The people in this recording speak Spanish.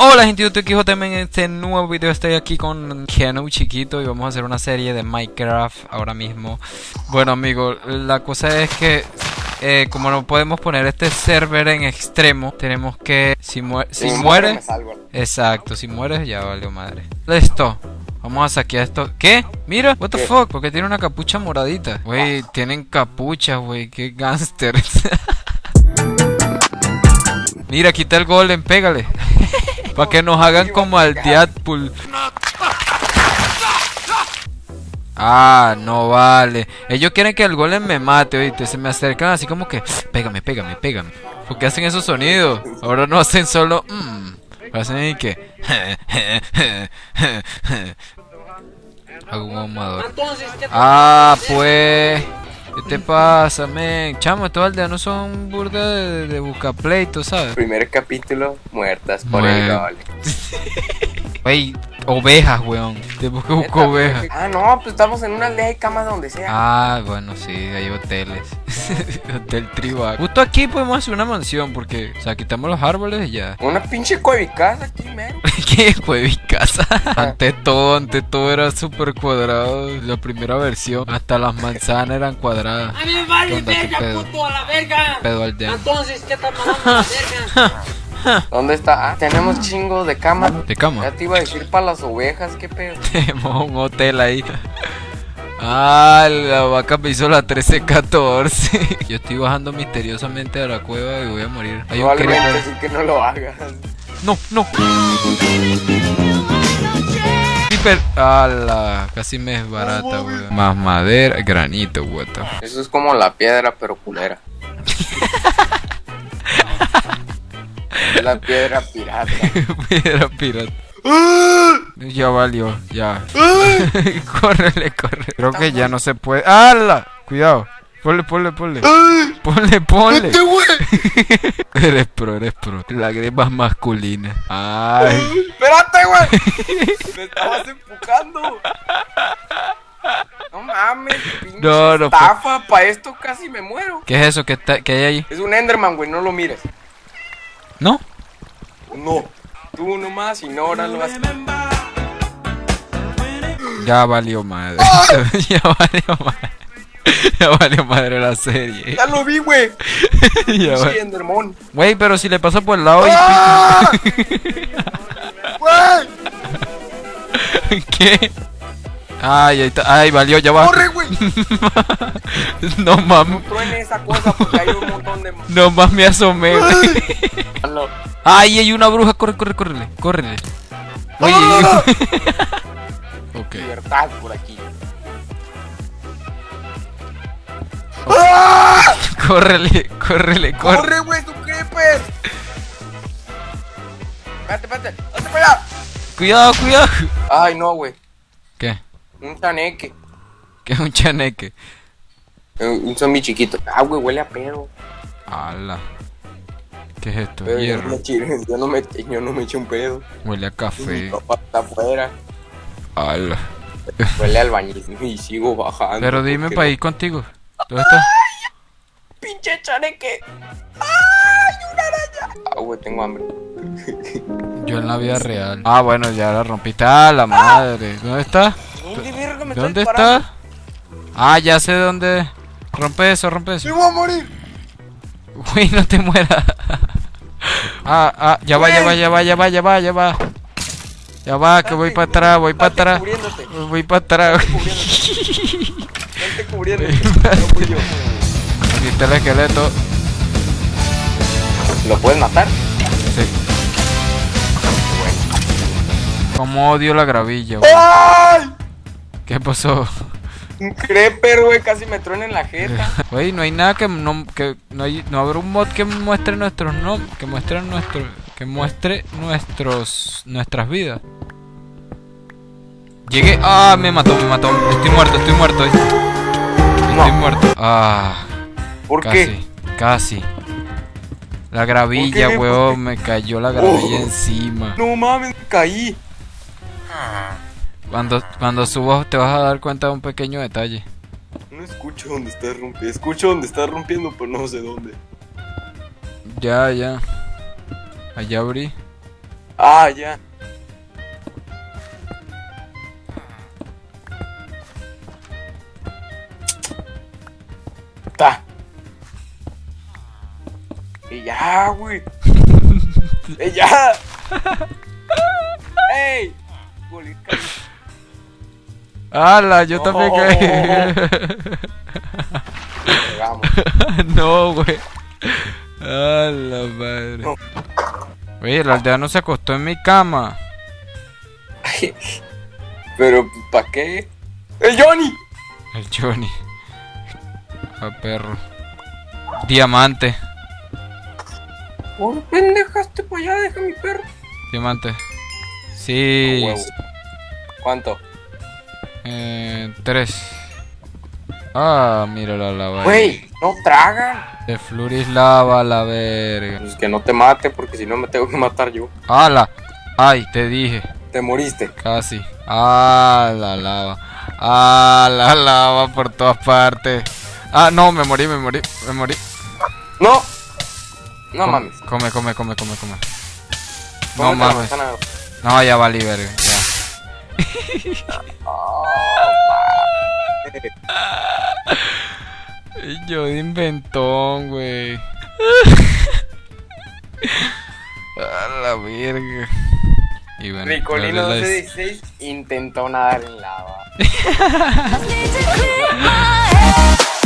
Hola gente de YouTube, JM en este nuevo video estoy aquí con Kenu chiquito y vamos a hacer una serie de Minecraft ahora mismo Bueno amigos, la cosa es que eh, como no podemos poner este server en extremo Tenemos que, si, si muere, exacto, si mueres ya valió madre Listo, Vamos a saquear esto. ¿Qué? Mira, what the fuck, porque tiene una capucha moradita. Güey, tienen capuchas, güey, qué gangsters. Mira, quita el golem, pégale. Para que nos hagan como al Deadpool. Ah, no vale. Ellos quieren que el golem me mate, oíste. Se me acercan así como que, pégame, pégame, pégame. ¿Por qué hacen esos sonidos? Ahora no hacen solo, mmm. Hacen y que, Algún ahumador. Ah, pues. ¿Qué te pasa, men? Chamo, estos aldeanos son burda de, de buscapleito, ¿sabes? Primer capítulo, muertas por el gol. Wey, ovejas, weón. Te busco, busco ovejas. Ah, no, pues estamos en una aldea de camas donde sea. Ah, bueno, sí, hay hoteles. Hotel tribal. Justo aquí podemos hacer una mansión porque, o sea, quitamos los árboles y ya. Una pinche cuevicasa aquí, mero. ¿Qué cuevicasa? ante todo, ante todo era súper cuadrado. La primera versión. Hasta las manzanas eran cuadradas. A mí vale verga, puto, a la verga. Pedo al Entonces, ¿qué estás mandando a la verga? ¿Dónde está? Ah, tenemos chingo de cama. ¿De cama? Ya te iba a decir para las ovejas, qué pedo. Tenemos un hotel ahí. Ah, la vaca me hizo la 1314. Yo estoy bajando misteriosamente a la cueva y voy a morir. Hay un sí que no lo hagas. No, no. Creeper. Ala, casi me es barata, weón. Más madera, granito, what Eso es como la piedra, pero culera. la piedra pirata. piedra pirata. ya valió, ya. córrele, corre. Creo que ya no se puede. ¡Hala! Cuidado. Ponle, ponle, ponle. Ponle, ponle. eres pro, eres pro. Lágrimas masculinas. Ay. Espérate, güey. Me estabas empujando. No mames, no, no, estafa, para esto casi me muero. ¿Qué es eso? ¿Qué, está, ¿Qué hay ahí? Es un Enderman, güey, no lo mires. ¿No? No. Tú nomás ignóralo. Ya valió madre. ya valió madre. Ya valió madre la serie. Ya lo vi, güey. ya sí, Endermon. Güey, pero si le pasa por el lado ¡Ah! y ¿Qué? Ay, ahí está. Ay, valió, ya va. ¡Corre, güey! no mames. No truene esa cosa porque hay un montón de. No más me asomé, Ay, hay una bruja. Corre, corre, córrele. Córrele. Oye. ok. Libertad por aquí. ¡Ah! Córrele, córrele, corre. Corre, güey, tu creepers. Espérate, espérate. Hazte para allá. Cuidado, cuidado. Ay, no, güey. ¿Qué? Un chaneque. ¿Qué es un chaneque? Un zombie chiquito. Ah, güey, huele a pedo. Ala. ¿Qué es esto? Pero Hierro. Yo, no me, yo no me eché un pedo. Huele a café. está afuera. Ala. Huele al baño y sigo bajando. Pero dime para ir contigo. ¿Dónde estás? ¡Pinche chaneque! ¡Ay, una araña! Ah, güey, tengo hambre. Yo en la vida real. Ah, bueno, ya la rompiste. Ah, la madre. ¿Dónde está? ¿Dónde, ¿Dónde está? Ah, ya sé dónde. Rompe eso, rompe eso. ¡Me voy a morir! Uy, no te mueras. ah, ah, ya va, ya va, ya va, ya va, ya va, ya va. Ya va, que voy para atrás, voy para atrás. Voy para atrás. Vente cubriéndote. No yo. Aquí está el esqueleto. ¿Lo puedes matar? Sí. Como odio la gravilla, ¡Ay! ¿Qué pasó? Un creeper, güey, casi me truena en la jeta. Güey, no hay nada que no que no hay no habrá un mod que muestre nuestros no, que muestre nuestro que muestre nuestros nuestras vidas. Llegué, ah, me mató, me mató. Estoy muerto, estoy muerto. Estoy muerto. Ah. ¿Por casi, qué? Casi. La gravilla, weón, me cayó la gravilla oh. encima. No mames, caí. Cuando, cuando subas te vas a dar cuenta de un pequeño detalle. No escucho dónde estás rompiendo. Escucho dónde estás rompiendo, pero no sé dónde. Ya, ya. Allá abrí. Ah, ya. Ya, güey. y ya. ¡Ey! ¡Hala! Yo también caí. No, güey. ¡A la madre! No. Oye, el aldeano se acostó en mi cama. Pero, ¿para qué? ¡El Johnny! El Johnny. A perro. Diamante. ¿Por qué dejaste para allá? Deja mi perro. Diamante. Sí. Huevo. ¿Cuánto? Eh, tres. Ah, mira la lava. Güey, no tragan. De Fluris lava la verga. Pues que no te mate, porque si no me tengo que matar yo. ¡Hala! ¡Ay, te dije! Te moriste. Casi. ¡Ah, la lava! ¡Ah, la lava por todas partes! ¡Ah, no! Me morí, me morí, me morí. No. No mames. Come, come, come, come, come. No mames. No, ya valí, verga. Ya. Yo de inventón, güey. A la verga. Y bueno, Ricolino dale la- 1216 intentó nadar en lava.